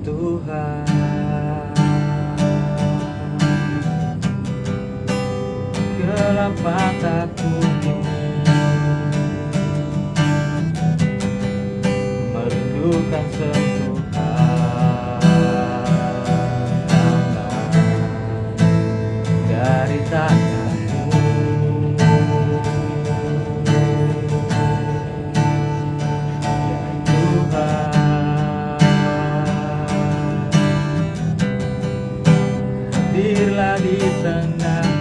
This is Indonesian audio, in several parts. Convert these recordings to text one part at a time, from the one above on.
Tuhan. Gelap mataku ini Merindukan sentuhan Dari tanganmu Hadirlah di tengah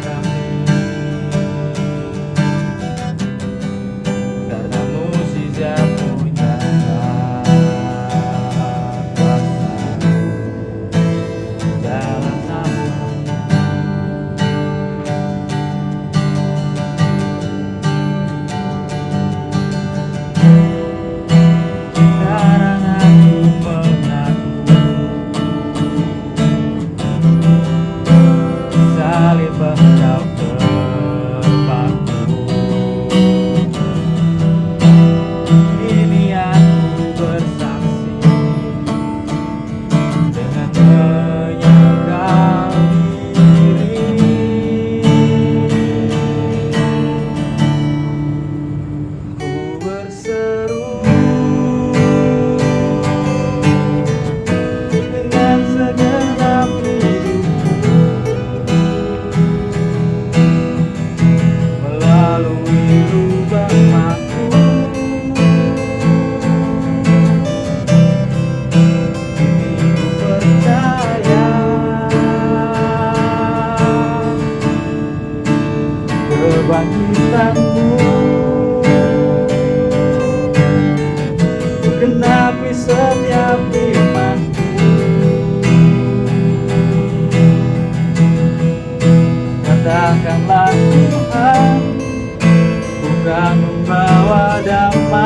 Bye. Kebangkitanmu. Genapi setiap imanku Katakanlah Tuhan Bukan membawa damai